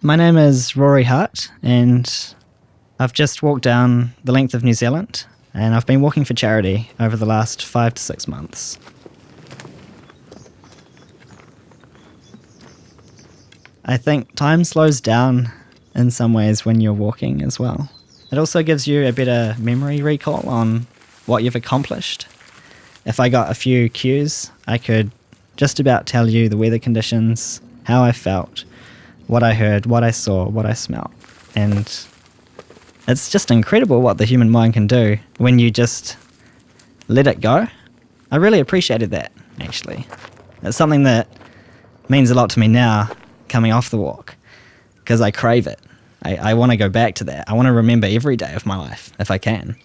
My name is Rory Hart, and I've just walked down the length of New Zealand, and I've been walking for charity over the last five to six months. I think time slows down in some ways when you're walking as well. It also gives you a better memory recall on what you've accomplished. If I got a few cues, I could just about tell you the weather conditions, how I felt, what I heard, what I saw, what I smelled. And it's just incredible what the human mind can do when you just let it go. I really appreciated that, actually. It's something that means a lot to me now coming off the walk because I crave it. I, I want to go back to that. I want to remember every day of my life if I can.